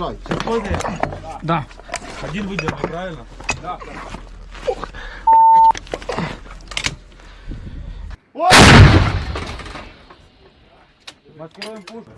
Заряжай. Да. Один выдержал, правильно? Да. Откроем пушку.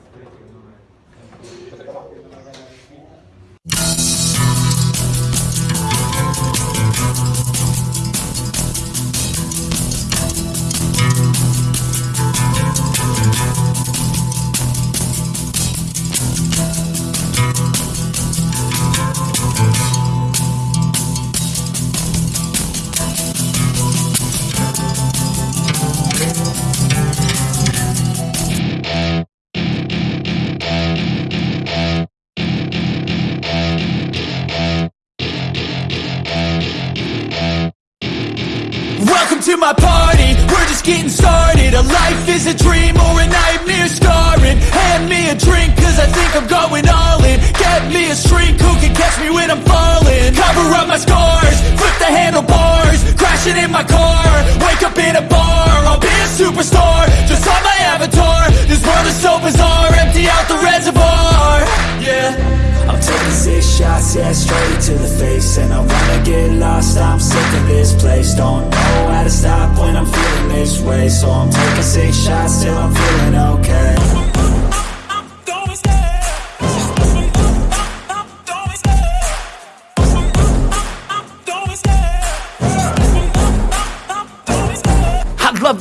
shots, yeah, straight to the face And I wanna get lost, I'm sick of this place Don't know how to stop when I'm feeling this way So I'm taking six shots till I'm feeling okay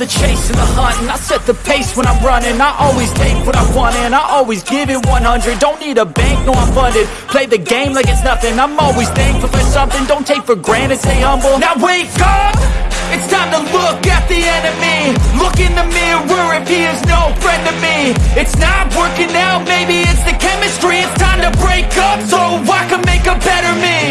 the chase and the hunt And I set the pace when I'm running I always take what I want and I always give it 100 Don't need a bank, no I'm funded Play the game like it's nothing I'm always thankful for something Don't take for granted, stay humble Now wake up! It's time to look at the enemy Look in the mirror if he is no friend to me It's not working out, maybe it's the chemistry It's time to break up so I can make a better me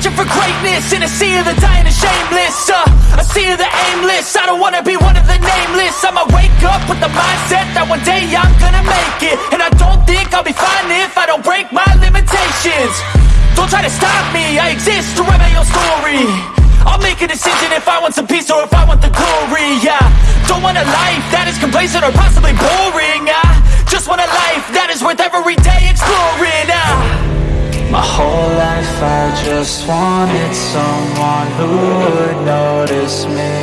Searching for greatness in a sea of the dying and shameless uh, A sea of the aimless, I don't wanna be one of the nameless I'ma wake up with the mindset that one day I'm gonna make it And I don't think I'll be fine if I don't break my limitations Don't try to stop me, I exist to write my own story I'll make a decision if I want some peace or if I want the glory, yeah Don't want a life that is complacent or possibly boring, I just want a life that is worth every day whole life I just wanted someone who would notice me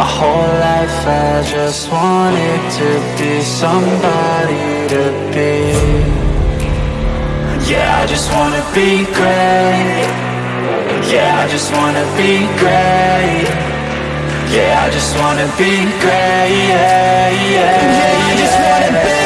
My whole life I just wanted to be somebody to be Yeah, I just wanna be great Yeah, I just wanna be great Yeah, I just wanna be great Yeah, yeah, yeah. yeah I just wanna be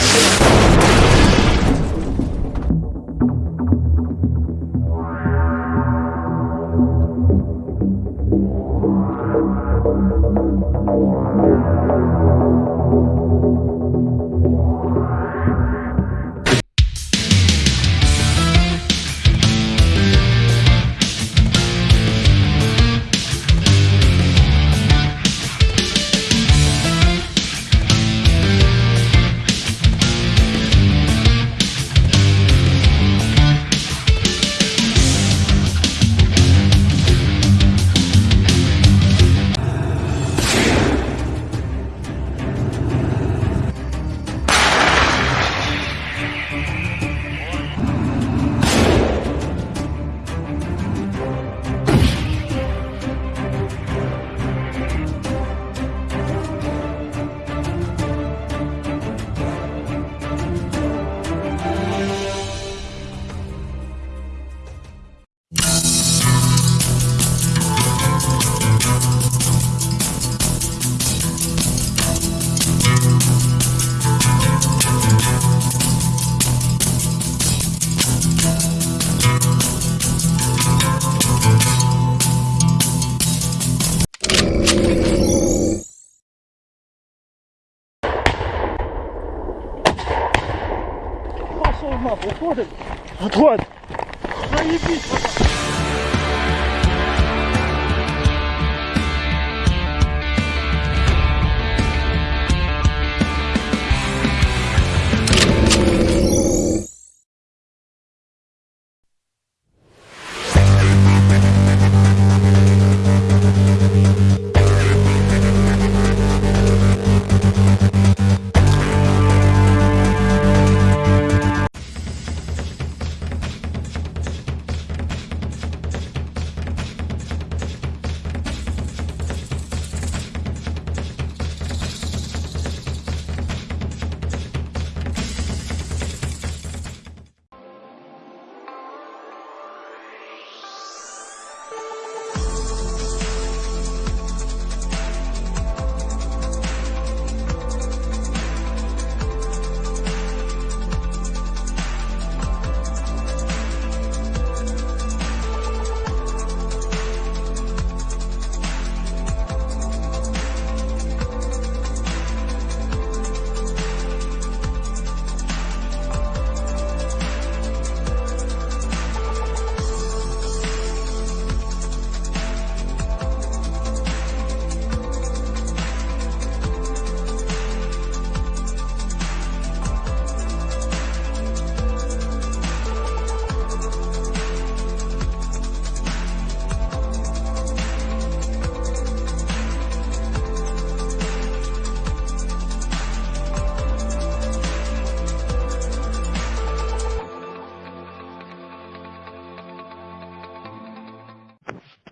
уходит. Вот, вот. Заебись, вот.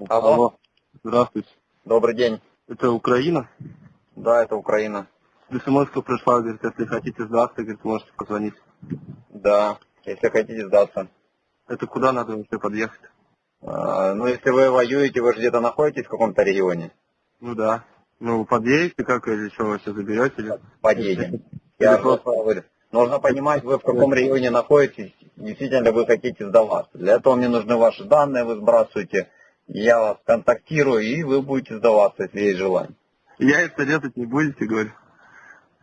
Алло. Алло. Здравствуйте. Добрый день. Это Украина? Да, это Украина. смс пришла, говорит, если хотите сдаться, говорит, можете позвонить. Да, если хотите сдаться. Это куда надо вообще подъехать? А, ну, если вы воюете, вы же где-то находитесь в каком-то регионе. Ну да. Ну, подъедете как или что, вы все заберете? Или... Подъедем. Я просто говорю, нужно понимать, вы в каком регионе находитесь, действительно вы хотите сдаваться. Для этого мне нужны ваши данные, вы сбрасываете я вас контактирую, и вы будете сдаваться, если есть желание. Я это резать не будете, говорю.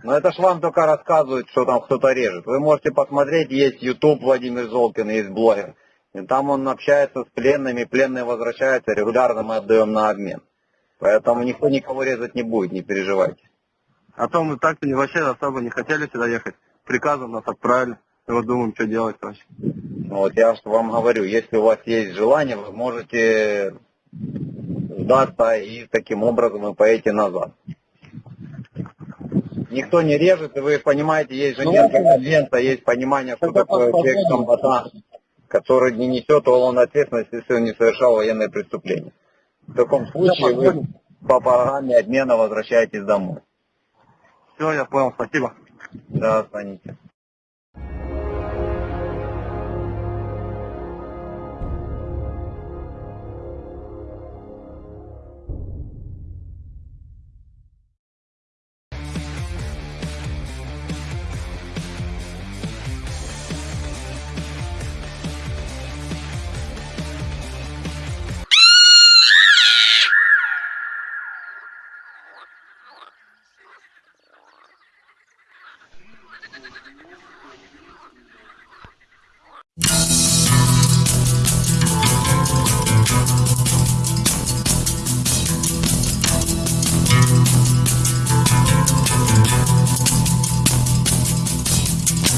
Но это ж вам только рассказывают, что там кто-то режет. Вы можете посмотреть, есть YouTube Владимир Золкин, есть блогер. И там он общается с пленными, пленные возвращаются, регулярно мы отдаем на обмен. Поэтому никто никого резать не будет, не переживайте. А то мы так-то вообще особо не хотели сюда ехать. Приказом нас отправили. И вот думаем, что делать вообще. Ну, вот я вам говорю, если у вас есть желание, вы можете сдаться и таким образом вы поедете назад. Никто не режет, и вы понимаете, есть же ну, нет конвенция, есть понимание, что такое человек комбатант, который не несет уголовной ответственности, если он не совершал военное преступление. В таком случае вы по программе обмена возвращаетесь домой. Все, я понял, спасибо. Да, звоните.